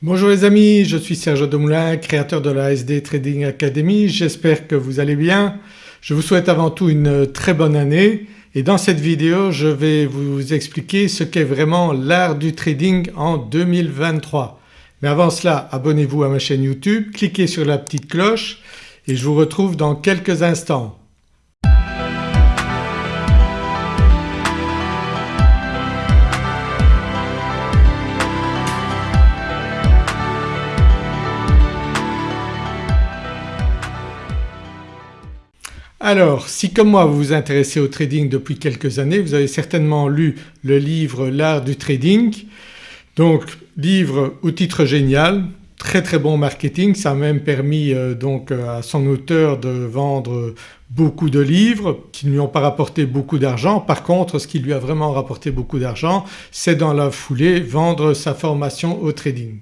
Bonjour les amis, je suis Serge Demoulin, créateur de la SD Trading Academy. J'espère que vous allez bien. Je vous souhaite avant tout une très bonne année et dans cette vidéo je vais vous expliquer ce qu'est vraiment l'art du trading en 2023. Mais avant cela abonnez-vous à ma chaîne YouTube, cliquez sur la petite cloche et je vous retrouve dans quelques instants. Alors si comme moi vous vous intéressez au trading depuis quelques années vous avez certainement lu le livre L'art du trading. Donc livre ou titre génial, très très bon marketing, ça a même permis euh, donc euh, à son auteur de vendre beaucoup de livres qui ne lui ont pas rapporté beaucoup d'argent. Par contre ce qui lui a vraiment rapporté beaucoup d'argent c'est dans la foulée vendre sa formation au trading.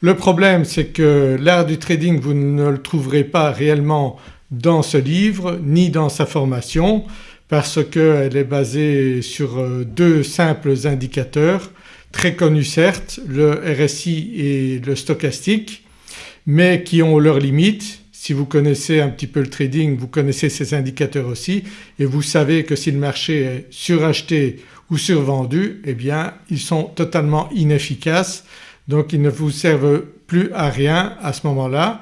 Le problème c'est que l'art du trading vous ne le trouverez pas réellement dans ce livre ni dans sa formation parce qu'elle est basée sur euh, deux simples indicateurs très connus certes, le RSI et le stochastique mais qui ont leurs limites. Si vous connaissez un petit peu le trading vous connaissez ces indicateurs aussi et vous savez que si le marché est suracheté ou survendu eh bien ils sont totalement inefficaces donc ils ne vous servent plus à rien à ce moment-là.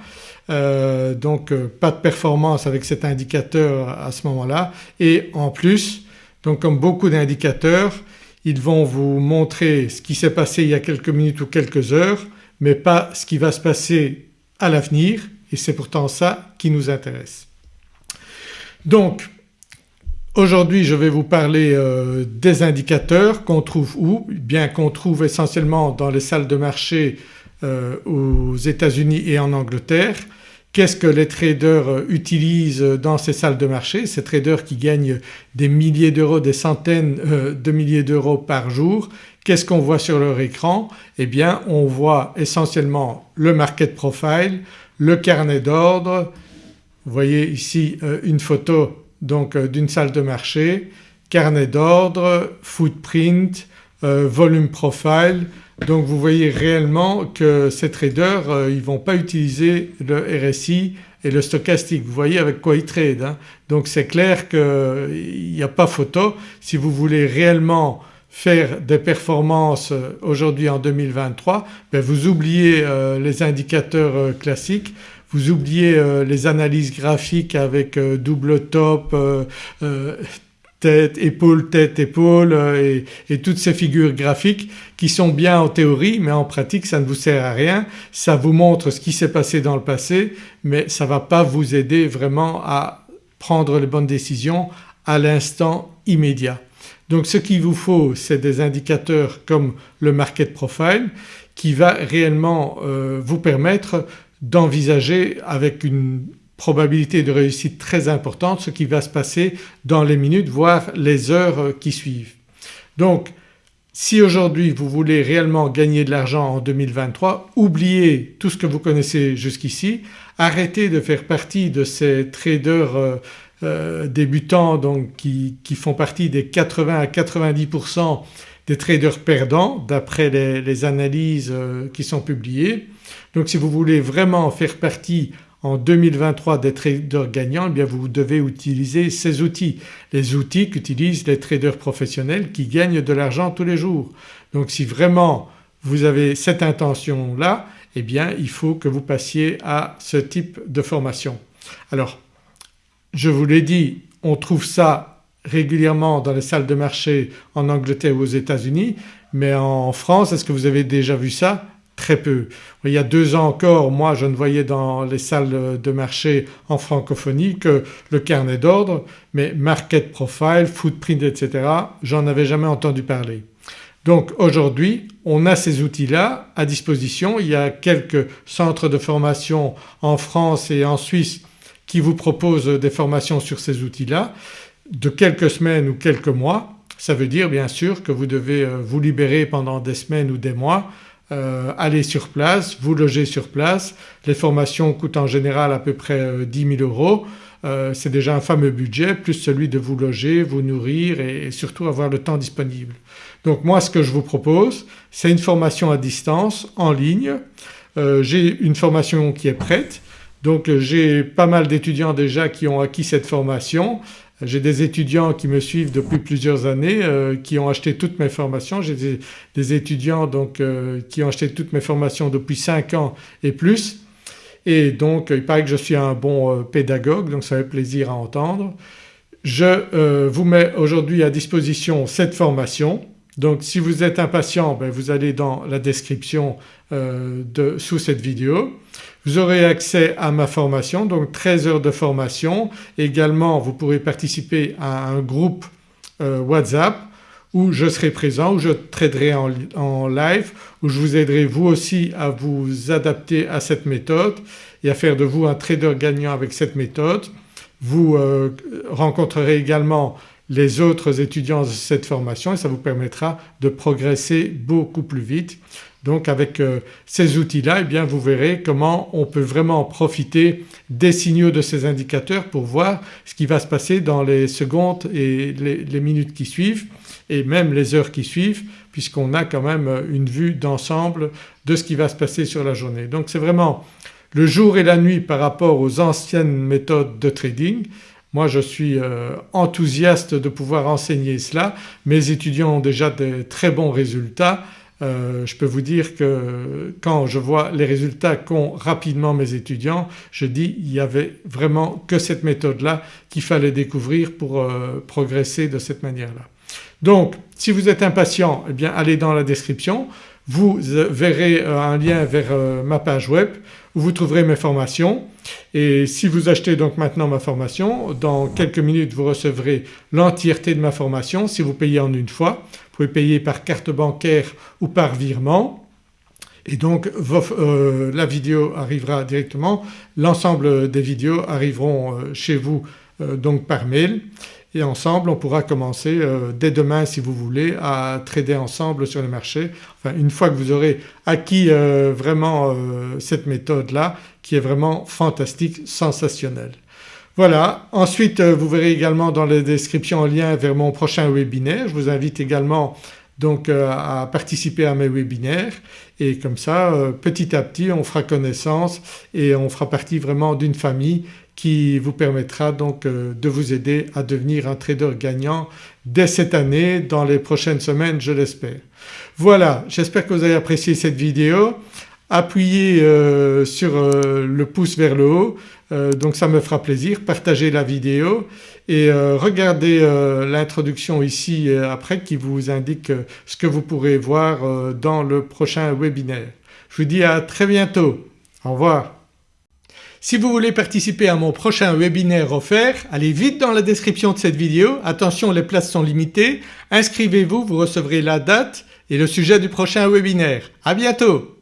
Euh, donc euh, pas de performance avec cet indicateur à ce moment-là et en plus donc comme beaucoup d'indicateurs ils vont vous montrer ce qui s'est passé il y a quelques minutes ou quelques heures mais pas ce qui va se passer à l'avenir et c'est pourtant ça qui nous intéresse. Donc aujourd'hui je vais vous parler euh, des indicateurs qu'on trouve où Bien qu'on trouve essentiellement dans les salles de marché aux États-Unis et en Angleterre. Qu'est-ce que les traders euh, utilisent dans ces salles de marché, ces traders qui gagnent des milliers d'euros, des centaines euh, de milliers d'euros par jour. Qu'est-ce qu'on voit sur leur écran? Eh bien on voit essentiellement le market profile, le carnet d'ordre, vous voyez ici euh, une photo donc d'une salle de marché, carnet d'ordre, footprint, volume profile donc vous voyez réellement que ces traders euh, ils ne vont pas utiliser le RSI et le stochastique, vous voyez avec quoi ils tradent. Hein. Donc c'est clair qu'il n'y a pas photo. Si vous voulez réellement faire des performances euh, aujourd'hui en 2023 ben vous oubliez euh, les indicateurs classiques, vous oubliez les analyses graphiques avec double top, tête, épaule, tête, épaule euh, et, toutes ces figures graphiques qui sont bien en théorie mais en pratique ça ne vous sert à rien. Ça vous montre ce qui s'est passé dans le passé mais ça ne va pas vous aider vraiment à prendre les bonnes décisions à l'instant immédiat. Donc ce qu'il vous faut c'est des indicateurs comme le market profile qui va réellement euh, vous permettre d'envisager avec une probabilité de réussite très importante ce qui va se passer dans les minutes voire les heures qui suivent. Donc si aujourd'hui vous voulez réellement gagner de l'argent en 2023 oubliez tout ce que vous connaissez jusqu'ici, arrêtez de faire partie de ces traders euh, euh, débutants donc qui, font partie des 80 à 90% des traders perdants d'après les, analyses euh, qui sont publiées. Donc si vous voulez vraiment faire partie en 2023 des traders gagnants eh bien vous devez utiliser ces outils, les outils qu'utilisent les traders professionnels qui gagnent de l'argent tous les jours. Donc si vraiment vous avez cette intention-là eh bien il faut que vous passiez à ce type de formation. Alors je vous l'ai dit on trouve ça régulièrement dans les salles de marché en Angleterre ou aux États-Unis mais en France est-ce que vous avez déjà vu ça? Très peu. Il y a deux ans encore moi je ne voyais dans les salles de marché en francophonie que le carnet d'ordre mais market profile, footprint etc. j'en avais jamais entendu parler. Donc aujourd'hui on a ces outils-là à disposition, il y a quelques centres de formation en France et en Suisse qui vous proposent des formations sur ces outils-là de quelques semaines ou quelques mois. Ça veut dire bien sûr que vous devez euh, vous libérer pendant des semaines ou des mois euh, aller sur place, vous loger sur place. Les formations coûtent en général à peu près 10 euh, 000 euros. c'est déjà un fameux budget plus celui de vous loger, vous nourrir et surtout avoir le temps disponible. Donc moi ce que je vous propose c'est une formation à distance en ligne. j'ai une formation qui est prête donc j'ai pas mal d'étudiants déjà qui ont acquis cette formation. J'ai des étudiants qui me suivent depuis plusieurs années euh, qui ont acheté toutes mes formations. J'ai des, étudiants donc euh, qui ont acheté toutes mes formations depuis 5 ans et plus et donc il paraît que je suis un bon euh, pédagogue donc ça fait plaisir à entendre. Je vous mets aujourd'hui à disposition cette formation donc si vous êtes impatient ben, vous allez dans la description de, sous cette vidéo. Vous aurez accès à ma formation donc 13 heures de formation. Également vous pourrez participer à un groupe euh, WhatsApp où je serai présent, où je traderai en, live, où je vous aiderai vous aussi à vous adapter à cette méthode et à faire de vous un trader gagnant avec cette méthode. Vous euh, rencontrerez également les autres étudiants de cette formation et ça vous permettra de progresser beaucoup plus vite. Donc avec euh, ces outils-là eh bien vous verrez comment on peut vraiment profiter des signaux de ces indicateurs pour voir ce qui va se passer dans les secondes et les, minutes qui suivent et même les heures qui suivent puisqu'on a quand même une vue d'ensemble de ce qui va se passer sur la journée. Donc c'est vraiment le jour et la nuit par rapport aux anciennes méthodes de trading. Moi je suis euh, enthousiaste de pouvoir enseigner cela. Mes étudiants ont déjà de très bons résultats euh, je peux vous dire que quand je vois les résultats qu'ont rapidement mes étudiants je dis il n'y avait vraiment que cette méthode-là qu'il fallait découvrir pour euh, progresser de cette manière-là. Donc si vous êtes impatient eh bien allez dans la description, vous verrez euh, un lien vers ma page web. Où vous trouverez mes formations. Et si vous achetez donc maintenant ma formation dans quelques minutes vous recevrez l'entièreté de ma formation. Si vous payez en une fois. Vous pouvez payer par carte bancaire ou par virement. Et donc euh, la vidéo arrivera directement, l'ensemble des vidéos arriveront euh, chez vous euh, donc par mail et ensemble on pourra commencer euh, dès demain si vous voulez à trader ensemble sur le marché. Enfin une fois que vous aurez acquis euh, vraiment euh, cette méthode-là qui est vraiment fantastique, sensationnelle. Voilà ensuite vous verrez également dans la description un lien vers mon prochain webinaire. Je vous invite également donc à participer à mes webinaires et comme ça petit à petit on fera connaissance et on fera partie vraiment d'une famille qui vous permettra donc euh, de vous aider à devenir un trader gagnant dès cette année, dans les prochaines semaines je l'espère. Voilà j'espère que vous avez apprécié cette vidéo. Appuyez euh, sur euh, le pouce vers le haut donc ça me fera plaisir. Partagez la vidéo et regardez l'introduction ici après qui vous indique ce que vous pourrez voir dans le prochain webinaire. Je vous dis à très bientôt. Au revoir. Si vous voulez participer à mon prochain webinaire offert, allez vite dans la description de cette vidéo, attention les places sont limitées, inscrivez-vous, vous recevrez la date et le sujet du prochain webinaire. À bientôt